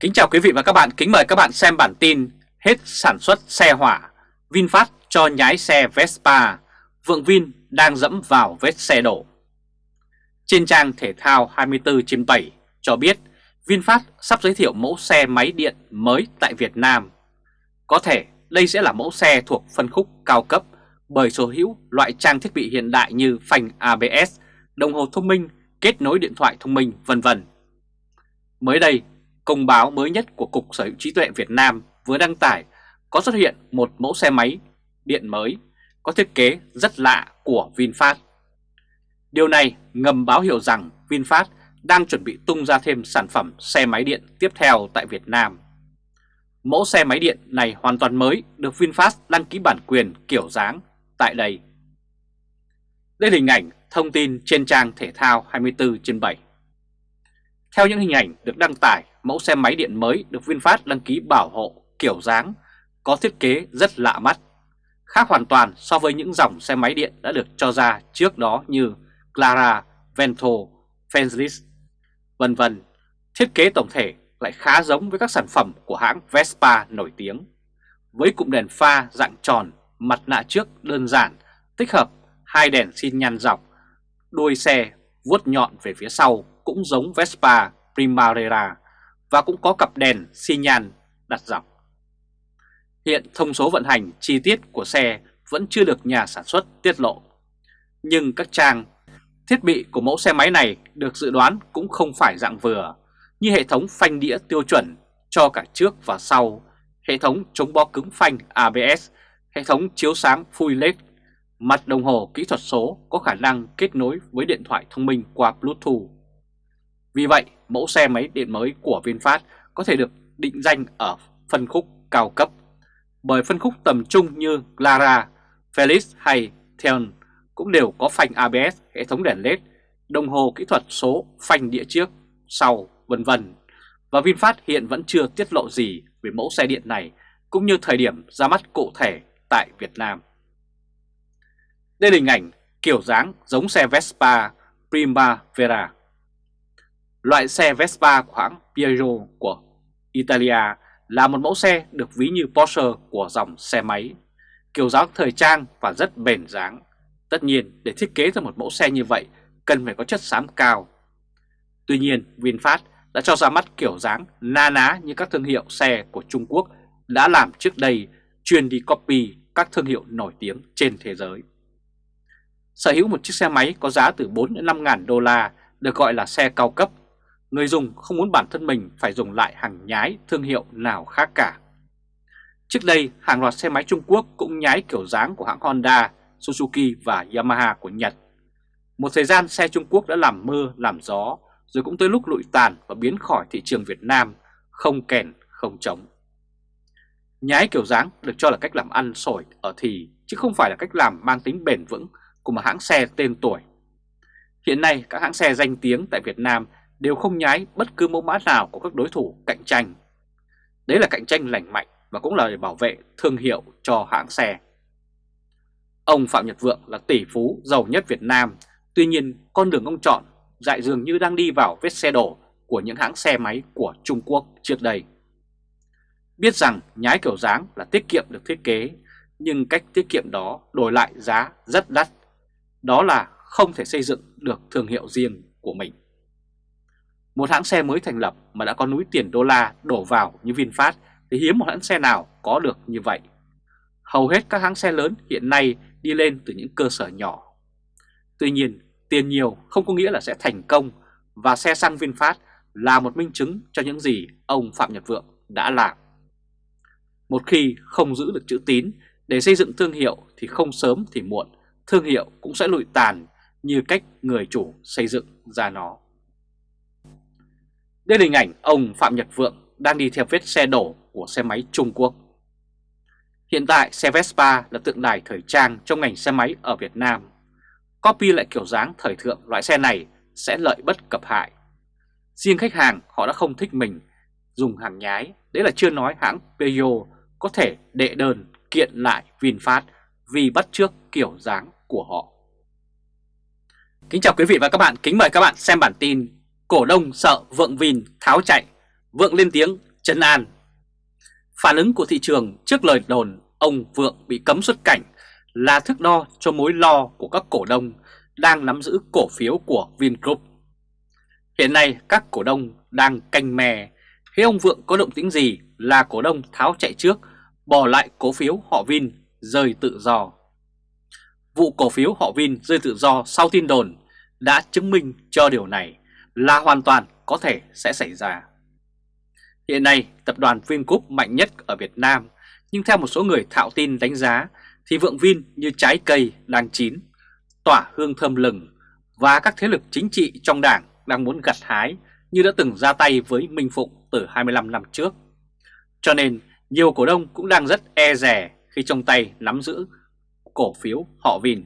Kính chào quý vị và các bạn, kính mời các bạn xem bản tin Hết sản xuất xe hỏa, VinFast cho nhái xe Vespa, Vượng Vin đang dẫm vào vết xe đổ Trên trang thể thao 24 trên 7 cho biết VinFast sắp giới thiệu mẫu xe máy điện mới tại Việt Nam Có thể đây sẽ là mẫu xe thuộc phân khúc cao cấp bởi sở hữu loại trang thiết bị hiện đại như phanh ABS, đồng hồ thông minh, kết nối điện thoại thông minh vân vân. Mới đây, công báo mới nhất của Cục Sở hữu trí tuệ Việt Nam vừa đăng tải, có xuất hiện một mẫu xe máy điện mới, có thiết kế rất lạ của VinFast. Điều này ngầm báo hiệu rằng VinFast đang chuẩn bị tung ra thêm sản phẩm xe máy điện tiếp theo tại Việt Nam. Mẫu xe máy điện này hoàn toàn mới được VinFast đăng ký bản quyền kiểu dáng tại đây. Đây là hình ảnh thông tin trên trang thể thao 24 trên 7. Theo những hình ảnh được đăng tải, mẫu xe máy điện mới được VinFast đăng ký bảo hộ kiểu dáng có thiết kế rất lạ mắt, khác hoàn toàn so với những dòng xe máy điện đã được cho ra trước đó như Clara, Vento, Fenris, vân vân. Thiết kế tổng thể lại khá giống với các sản phẩm của hãng Vespa nổi tiếng, với cụm đèn pha dạng tròn, mặt nạ trước đơn giản, tích hợp hai đèn xin nhăn dọc, đuôi xe vuốt nhọn về phía sau cũng giống Vespa Primavera và cũng có cặp đèn xi nhan đặt dọc. Hiện thông số vận hành chi tiết của xe vẫn chưa được nhà sản xuất tiết lộ. Nhưng các trang thiết bị của mẫu xe máy này được dự đoán cũng không phải dạng vừa, như hệ thống phanh đĩa tiêu chuẩn cho cả trước và sau, hệ thống chống bó cứng phanh ABS, hệ thống chiếu sáng full LED, mặt đồng hồ kỹ thuật số có khả năng kết nối với điện thoại thông minh qua Bluetooth. Vì vậy, mẫu xe máy điện mới của VinFast có thể được định danh ở phân khúc cao cấp bởi phân khúc tầm trung như Clara, Felix hay Theon cũng đều có phanh ABS, hệ thống đèn LED, đồng hồ kỹ thuật số, phanh đĩa trước, sau, vân vân. Và VinFast hiện vẫn chưa tiết lộ gì về mẫu xe điện này cũng như thời điểm ra mắt cụ thể tại Việt Nam. Đây là hình ảnh kiểu dáng giống xe Vespa Primavera. Loại xe Vespa của hãng Piaggio của Italia là một mẫu xe được ví như Porsche của dòng xe máy, kiểu dáng thời trang và rất bền dáng. Tất nhiên, để thiết kế ra một mẫu xe như vậy, cần phải có chất xám cao. Tuy nhiên, VinFast đã cho ra mắt kiểu dáng na ná như các thương hiệu xe của Trung Quốc đã làm trước đây chuyên đi copy các thương hiệu nổi tiếng trên thế giới. Sở hữu một chiếc xe máy có giá từ 4 đến 5 ngàn đô la được gọi là xe cao cấp người dùng không muốn bản thân mình phải dùng lại hàng nhái thương hiệu nào khác cả. Trước đây, hàng loạt xe máy Trung Quốc cũng nhái kiểu dáng của hãng Honda, Suzuki và Yamaha của Nhật. Một thời gian xe Trung Quốc đã làm mưa, làm gió, rồi cũng tới lúc lụi tàn và biến khỏi thị trường Việt Nam, không kèn, không trống. Nhái kiểu dáng được cho là cách làm ăn sổi ở thì, chứ không phải là cách làm mang tính bền vững của một hãng xe tên tuổi. Hiện nay, các hãng xe danh tiếng tại Việt Nam đều không nhái bất cứ mẫu mã nào của các đối thủ cạnh tranh. Đấy là cạnh tranh lành mạnh và cũng là để bảo vệ thương hiệu cho hãng xe. Ông Phạm Nhật Vượng là tỷ phú giàu nhất Việt Nam, tuy nhiên con đường ông chọn dại dường như đang đi vào vết xe đổ của những hãng xe máy của Trung Quốc trước đây. Biết rằng nhái kiểu dáng là tiết kiệm được thiết kế, nhưng cách tiết kiệm đó đổi lại giá rất đắt. Đó là không thể xây dựng được thương hiệu riêng của mình. Một hãng xe mới thành lập mà đã có núi tiền đô la đổ vào như VinFast thì hiếm một hãng xe nào có được như vậy. Hầu hết các hãng xe lớn hiện nay đi lên từ những cơ sở nhỏ. Tuy nhiên, tiền nhiều không có nghĩa là sẽ thành công và xe xăng VinFast là một minh chứng cho những gì ông Phạm Nhật Vượng đã làm. Một khi không giữ được chữ tín để xây dựng thương hiệu thì không sớm thì muộn, thương hiệu cũng sẽ lụi tàn như cách người chủ xây dựng ra nó. Đây là hình ảnh ông Phạm Nhật Vượng đang đi theo vết xe đổ của xe máy Trung Quốc. Hiện tại xe Vespa là tượng đài thời trang trong ngành xe máy ở Việt Nam. Copy lại kiểu dáng thời thượng loại xe này sẽ lợi bất cập hại. Riêng khách hàng họ đã không thích mình dùng hàng nhái, đấy là chưa nói hãng Peugeot có thể đệ đơn kiện lại VinFast vì bắt chước kiểu dáng của họ. Kính chào quý vị và các bạn, kính mời các bạn xem bản tin Cổ đông sợ vượng Vin tháo chạy, Vượng lên tiếng chấn an. Phản ứng của thị trường trước lời đồn ông Vượng bị cấm xuất cảnh là thước đo cho mối lo của các cổ đông đang nắm giữ cổ phiếu của Vingroup. Hiện nay các cổ đông đang canh mè, khi ông Vượng có động tĩnh gì là cổ đông tháo chạy trước, bỏ lại cổ phiếu họ Vin rơi tự do. Vụ cổ phiếu họ Vin rơi tự do sau tin đồn đã chứng minh cho điều này là hoàn toàn có thể sẽ xảy ra. Hiện nay, tập đoàn Vingroup mạnh nhất ở Việt Nam, nhưng theo một số người thạo tin đánh giá thì Vượng Vin như trái cây đang chín, tỏa hương thơm lừng và các thế lực chính trị trong đảng đang muốn gặt hái như đã từng ra tay với Minh Phụng từ 25 năm trước. Cho nên nhiều cổ đông cũng đang rất e rè khi trong tay nắm giữ cổ phiếu họ Vin.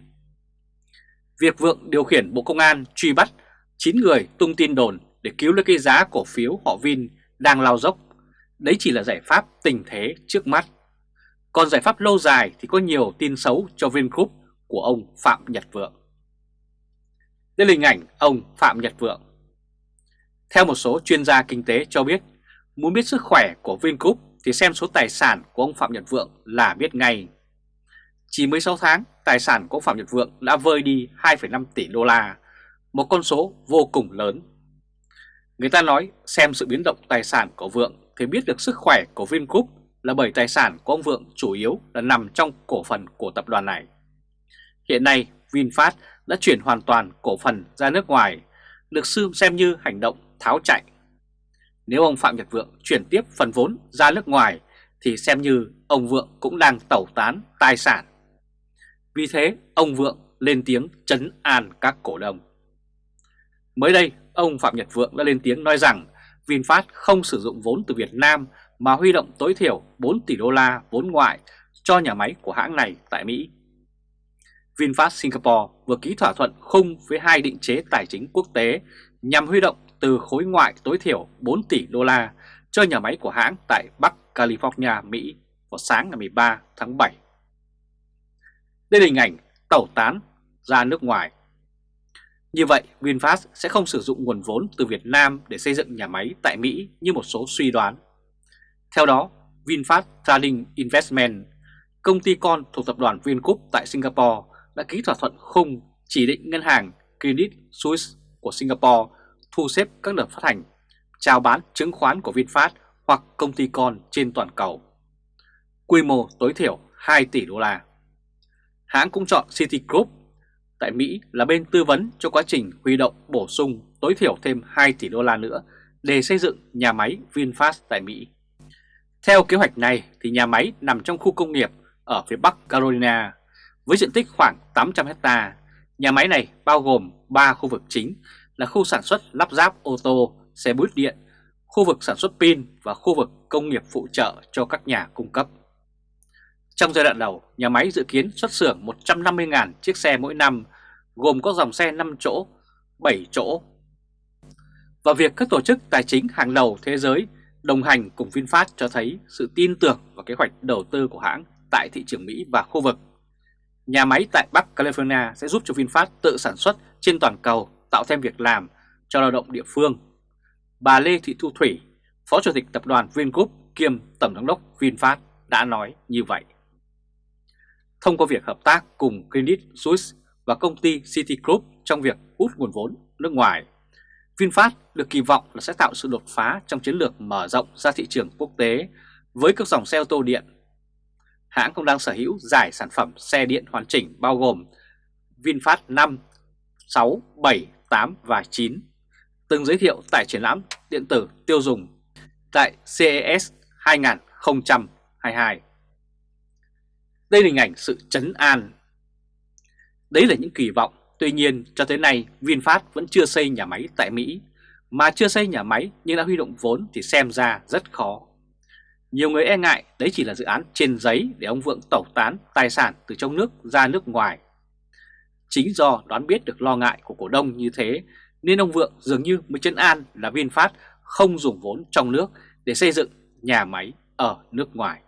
Việc Vượng điều khiển Bộ Công an truy bắt 9 người tung tin đồn để cứu lấy cái giá cổ phiếu họ Vin đang lao dốc, đấy chỉ là giải pháp tình thế trước mắt. Còn giải pháp lâu dài thì có nhiều tin xấu cho Vingroup của ông Phạm Nhật Vượng. Đây là hình ảnh ông Phạm Nhật Vượng. Theo một số chuyên gia kinh tế cho biết, muốn biết sức khỏe của Vingroup thì xem số tài sản của ông Phạm Nhật Vượng là biết ngay. Chỉ mới 6 tháng, tài sản của ông Phạm Nhật Vượng đã vơi đi 2,5 tỷ đô la, một con số vô cùng lớn. Người ta nói xem sự biến động tài sản của Vượng thì biết được sức khỏe của Vingroup là bởi tài sản của ông Vượng chủ yếu là nằm trong cổ phần của tập đoàn này. Hiện nay VinFast đã chuyển hoàn toàn cổ phần ra nước ngoài, được sư xem như hành động tháo chạy. Nếu ông Phạm Nhật Vượng chuyển tiếp phần vốn ra nước ngoài thì xem như ông Vượng cũng đang tẩu tán tài sản. Vì thế ông Vượng lên tiếng chấn an các cổ đông. Mới đây, ông Phạm Nhật Vượng đã lên tiếng nói rằng VinFast không sử dụng vốn từ Việt Nam mà huy động tối thiểu 4 tỷ đô la vốn ngoại cho nhà máy của hãng này tại Mỹ. VinFast Singapore vừa ký thỏa thuận khung với hai định chế tài chính quốc tế nhằm huy động từ khối ngoại tối thiểu 4 tỷ đô la cho nhà máy của hãng tại Bắc California, Mỹ vào sáng ngày 13 tháng 7. Đây là hình ảnh tẩu tán ra nước ngoài. Như vậy, VinFast sẽ không sử dụng nguồn vốn từ Việt Nam để xây dựng nhà máy tại Mỹ như một số suy đoán. Theo đó, VinFast Trading Investment, công ty con thuộc tập đoàn Vingroup tại Singapore đã ký thỏa thuận khung chỉ định ngân hàng Credit Suisse của Singapore thu xếp các đợt phát hành, chào bán chứng khoán của VinFast hoặc công ty con trên toàn cầu. Quy mô tối thiểu 2 tỷ đô la. Hãng cũng chọn Citigroup tại Mỹ là bên tư vấn cho quá trình huy động bổ sung tối thiểu thêm 2 tỷ đô la nữa để xây dựng nhà máy VinFast tại Mỹ. Theo kế hoạch này thì nhà máy nằm trong khu công nghiệp ở phía Bắc Carolina với diện tích khoảng 800 hecta. Nhà máy này bao gồm 3 khu vực chính là khu sản xuất lắp ráp ô tô, xe buýt điện, khu vực sản xuất pin và khu vực công nghiệp phụ trợ cho các nhà cung cấp. Trong giai đoạn đầu, nhà máy dự kiến xuất xưởng 150.000 chiếc xe mỗi năm, gồm có dòng xe 5 chỗ, 7 chỗ. Và việc các tổ chức tài chính hàng đầu thế giới đồng hành cùng VinFast cho thấy sự tin tưởng vào kế hoạch đầu tư của hãng tại thị trường Mỹ và khu vực. Nhà máy tại Bắc California sẽ giúp cho VinFast tự sản xuất trên toàn cầu tạo thêm việc làm cho lao động địa phương. Bà Lê Thị Thu Thủy, Phó Chủ tịch Tập đoàn Vingroup kiêm Tổng giám đốc VinFast đã nói như vậy. Thông qua việc hợp tác cùng Credit Suisse và công ty Citigroup trong việc hút nguồn vốn nước ngoài, VinFast được kỳ vọng là sẽ tạo sự đột phá trong chiến lược mở rộng ra thị trường quốc tế với các dòng xe ô tô điện. Hãng cũng đang sở hữu giải sản phẩm xe điện hoàn chỉnh bao gồm VinFast 5, 6, 7, 8 và 9, từng giới thiệu tại triển lãm điện tử tiêu dùng tại CES 2022. Đây là hình ảnh sự chấn an. Đấy là những kỳ vọng, tuy nhiên cho tới nay VinFast vẫn chưa xây nhà máy tại Mỹ, mà chưa xây nhà máy nhưng đã huy động vốn thì xem ra rất khó. Nhiều người e ngại đấy chỉ là dự án trên giấy để ông Vượng tẩu tán tài sản từ trong nước ra nước ngoài Chính do đoán biết được lo ngại của cổ đông như thế nên ông Vượng dường như mới chấn an là VinFast không dùng vốn trong nước để xây dựng nhà máy ở nước ngoài.